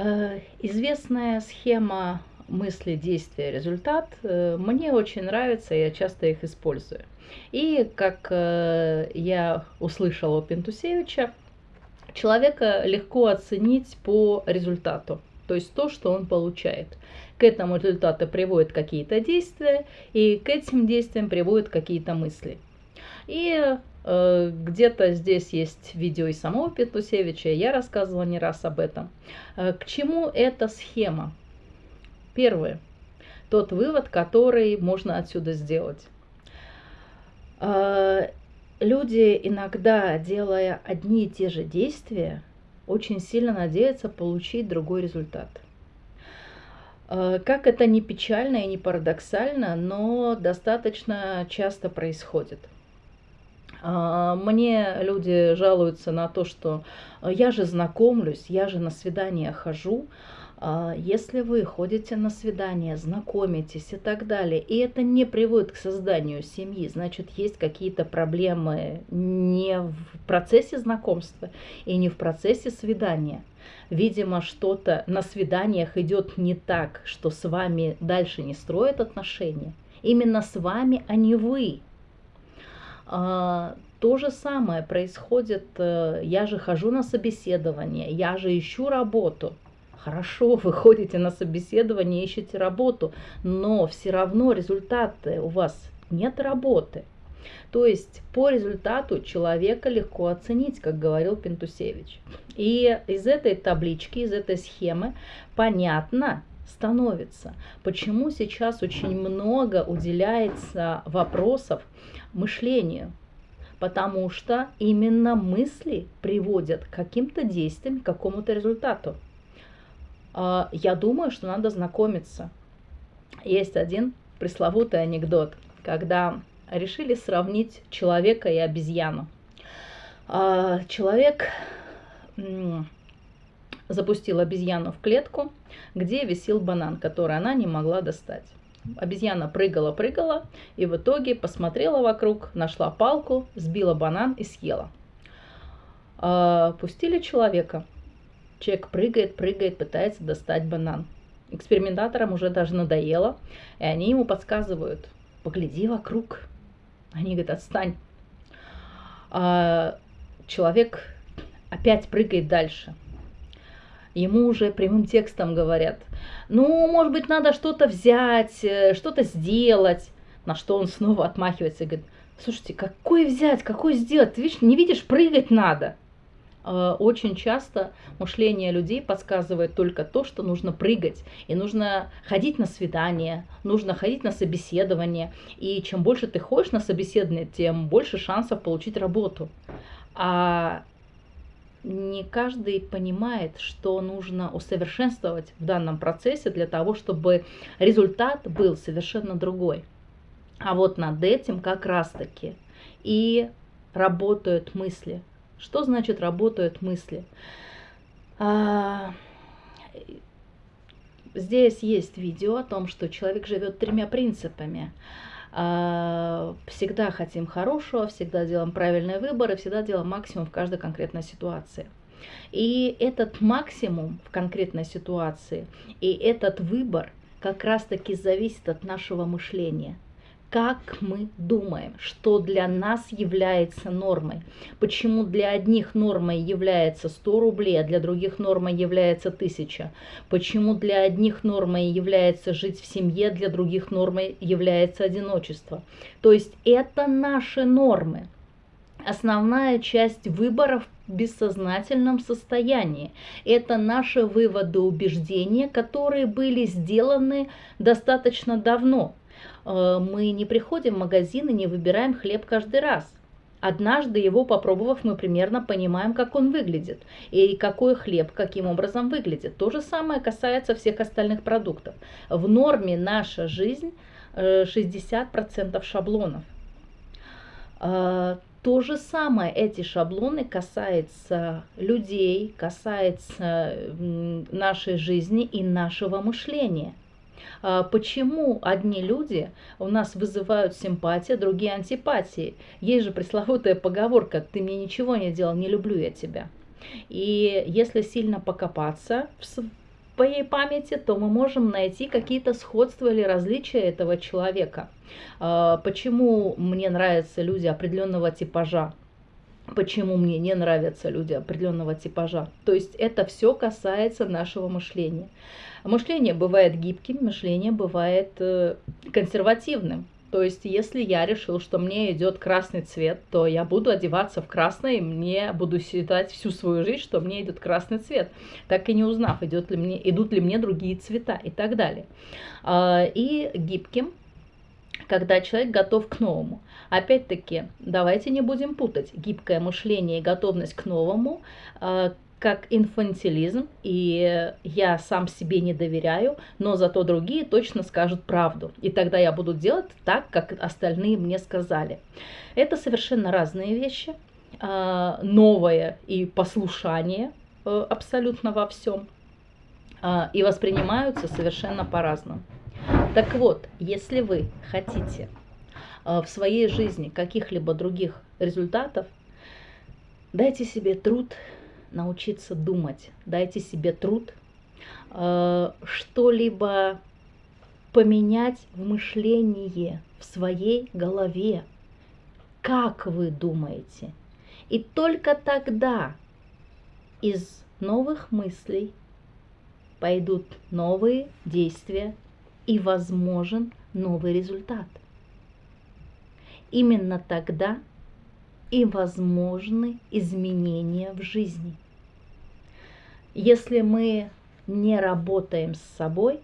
Э, известная схема мысли, действия, результат э, мне очень нравится, я часто их использую. И как э, я услышала у Пентусевича, человека легко оценить по результату, то есть то, что он получает. К этому результату приводят какие-то действия, и к этим действиям приводят какие-то мысли. И э, где-то здесь есть видео и самого Петусевича, я рассказывала не раз об этом. Э, к чему эта схема? Первое. Тот вывод, который можно отсюда сделать. Э, люди иногда, делая одни и те же действия, очень сильно надеются получить другой результат. Э, как это не печально и не парадоксально, но достаточно часто происходит. Э, мне люди жалуются на то, что я же знакомлюсь, я же на свидание хожу, а, если вы ходите на свидание, знакомитесь и так далее, и это не приводит к созданию семьи, значит, есть какие-то проблемы не в процессе знакомства и не в процессе свидания. Видимо, что-то на свиданиях идет не так, что с вами дальше не строят отношения. Именно с вами, а не вы. А, то же самое происходит, э, я же хожу на собеседование, я же ищу работу – Хорошо, вы ходите на собеседование, ищете работу, но все равно результаты у вас нет работы. То есть по результату человека легко оценить, как говорил Пентусевич. И из этой таблички, из этой схемы понятно становится, почему сейчас очень много уделяется вопросов мышлению. Потому что именно мысли приводят к каким-то действиям, к какому-то результату. А, я думаю, что надо знакомиться. Есть один пресловутый анекдот, когда решили сравнить человека и обезьяну. А, человек запустил обезьяну в клетку, где висел банан, который она не могла достать. Обезьяна прыгала-прыгала и в итоге посмотрела вокруг, нашла палку, сбила банан и съела. А, пустили человека – Человек прыгает, прыгает, пытается достать банан. Экспериментаторам уже даже надоело, и они ему подсказывают, погляди вокруг. Они говорят, отстань. А человек опять прыгает дальше. Ему уже прямым текстом говорят, ну, может быть, надо что-то взять, э, что-то сделать. На что он снова отмахивается и говорит, слушайте, какой взять, какой сделать? Ты видишь, не видишь, прыгать надо. Э, очень часто мышление людей подсказывает только то, что нужно прыгать, и нужно ходить на свидание, нужно ходить на собеседование. И чем больше ты ходишь на собеседование, тем больше шансов получить работу. А не каждый понимает, что нужно усовершенствовать в данном процессе для того, чтобы результат был совершенно другой. А вот над этим как раз-таки и работают мысли. Что значит работают мысли? А, здесь есть видео о том, что человек живет тремя принципами. А, всегда хотим хорошего, всегда делаем правильные выборы, всегда делаем максимум в каждой конкретной ситуации. И этот максимум в конкретной ситуации и этот выбор как раз-таки зависит от нашего мышления – как мы думаем, что для нас является нормой. Почему для одних нормой является 100 рублей, а для других нормой является 1000. Почему для одних нормой является жить в семье, для других нормой является одиночество. То есть это наши нормы. Основная часть выборов бессознательном состоянии. Это наши выводы, убеждения, которые были сделаны достаточно давно. Э, мы не приходим в магазин и не выбираем хлеб каждый раз. Однажды его попробовав, мы примерно понимаем, как он выглядит и какой хлеб каким образом выглядит. То же самое касается всех остальных продуктов. В норме наша жизнь 60% э, шаблонов. То же самое эти шаблоны касаются людей, касается нашей жизни и нашего мышления. А, почему одни люди у нас вызывают симпатии, другие антипатии? Есть же пресловутая поговорка «ты мне ничего не делал, не люблю я тебя». И если сильно покопаться в моей памяти, то мы можем найти какие-то сходства или различия этого человека. А, почему мне нравятся люди определенного типажа? Почему мне не нравятся люди определенного типажа? То есть это все касается нашего мышления. Мышление бывает гибким, мышление бывает э, консервативным. То есть, если я решил, что мне идет красный цвет, то я буду одеваться в красное, и мне буду считать всю свою жизнь, что мне идет красный цвет, так и не узнав, идет ли мне, идут ли мне другие цвета и так далее. А, и гибким, когда человек готов к новому. Опять-таки, давайте не будем путать гибкое мышление и готовность к новому, а, как инфантилизм, и я сам себе не доверяю, но зато другие точно скажут правду. И тогда я буду делать так, как остальные мне сказали. Это совершенно разные вещи. А, новое и послушание э, абсолютно во всем. А, и воспринимаются совершенно по-разному. Так вот, если вы хотите а, в своей жизни каких-либо других результатов, дайте себе труд научиться думать, дайте себе труд э, что-либо поменять в мышлении, в своей голове. Как вы думаете? И только тогда из новых мыслей пойдут новые действия и возможен новый результат. Именно тогда и возможны изменения в жизни. Если мы не работаем с собой,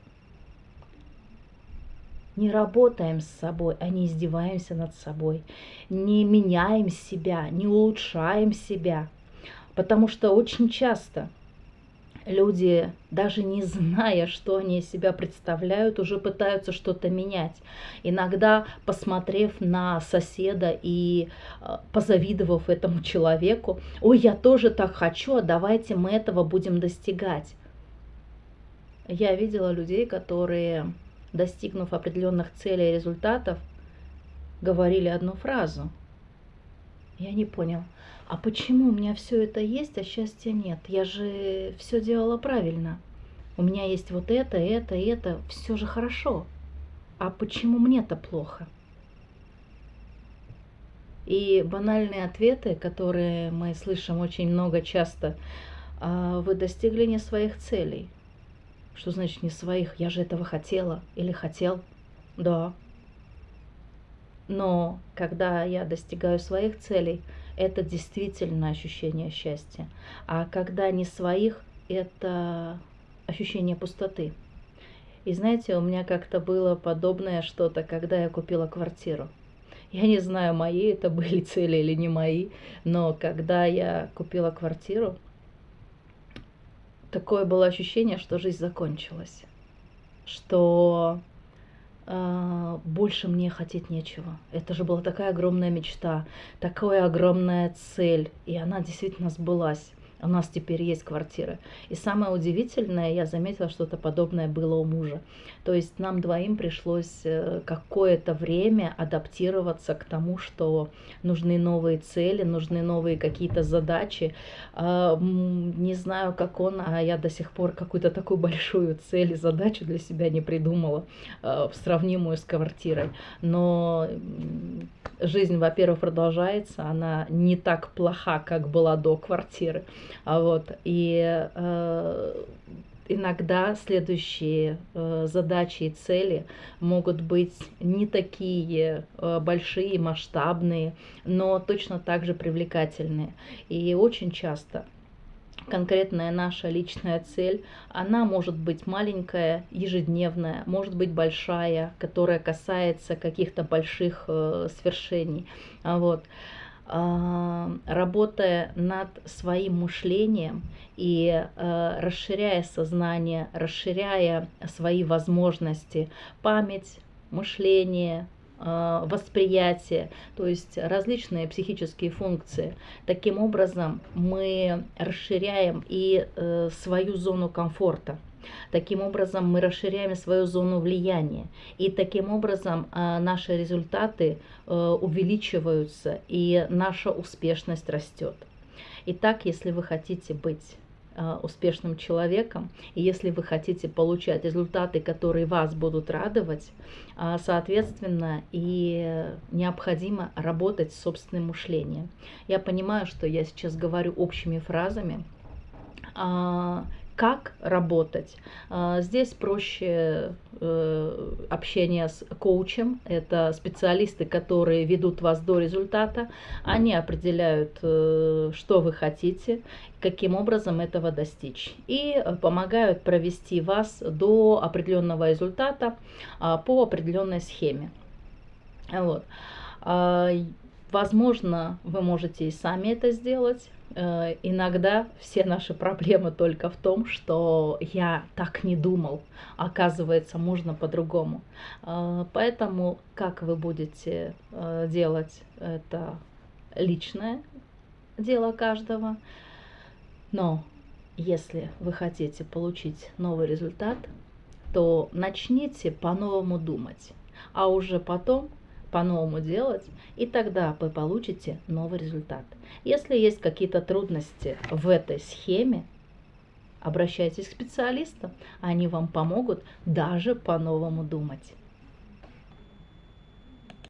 не работаем с собой, а не издеваемся над собой, не меняем себя, не улучшаем себя. Потому что очень часто – люди, даже не зная, что они из себя представляют, уже пытаются что-то менять. Иногда, посмотрев на соседа и э, позавидовав этому человеку, ой, я тоже так хочу, а давайте мы этого будем достигать. Я видела людей, которые, достигнув определенных целей и результатов, говорили одну фразу. Я не понял, а почему у меня все это есть, а счастья нет? Я же все делала правильно. У меня есть вот это, это, это, все же хорошо. А почему мне-то плохо? И банальные ответы, которые мы слышим очень много часто, «А вы достигли не своих целей. Что значит не своих? Я же этого хотела или хотел. Да. Но когда я достигаю своих целей, это действительно ощущение счастья. А когда не своих, это ощущение пустоты. И знаете, у меня как-то было подобное что-то, когда я купила квартиру. Я не знаю, мои это были цели или не мои, но когда я купила квартиру, такое было ощущение, что жизнь закончилась, что больше мне хотеть нечего. Это же была такая огромная мечта, такая огромная цель, и она действительно сбылась у нас теперь есть квартира. И самое удивительное, я заметила, что-то подобное было у мужа. То есть нам двоим пришлось э, какое-то время адаптироваться к тому, что нужны новые цели, нужны новые какие-то задачи. А, не знаю, как он, а я до сих пор какую-то такую большую цель и задачу для себя не придумала, а, сравнимую с квартирой. Но жизнь, во-первых, продолжается, она не так плоха, как была до квартиры. А вот, и э, иногда следующие э, задачи и цели могут быть не такие э, большие, масштабные, но точно так же привлекательные. И очень часто конкретная наша личная цель, она может быть маленькая, ежедневная, может быть большая, которая касается каких-то больших э, свершений. Вот. А, работая над своим мышлением и э, расширяя сознание, расширяя свои возможности, память, мышление, э, восприятие, то есть различные психические функции. Таким образом мы расширяем и э, свою зону комфорта. Таким образом, мы расширяем свою зону влияния. И таким образом а, наши результаты э, увеличиваются, и наша успешность растет. Итак, если вы хотите быть э, успешным человеком. И если вы хотите получать результаты, которые вас будут радовать, э, соответственно, и необходимо работать с собственным мышлением. Я понимаю, что я сейчас говорю общими фразами, а, как работать. А, здесь проще э, общение с коучем. Это специалисты, которые ведут вас до результата. Они определяют, э, что вы хотите, каким образом этого достичь. И помогают провести вас до определенного результата а, по определенной схеме. Вот. Возможно, вы можете и сами это сделать. Э, иногда все наши проблемы только в том, что я так не думал. Оказывается, можно по-другому. Э, поэтому, как вы будете э, делать это личное дело каждого. Но если вы хотите получить новый результат, то начните по-новому думать, а уже потом по-новому делать, и тогда вы получите новый результат. Если есть какие-то трудности в этой схеме, обращайтесь к специалистам, они вам помогут даже по-новому думать.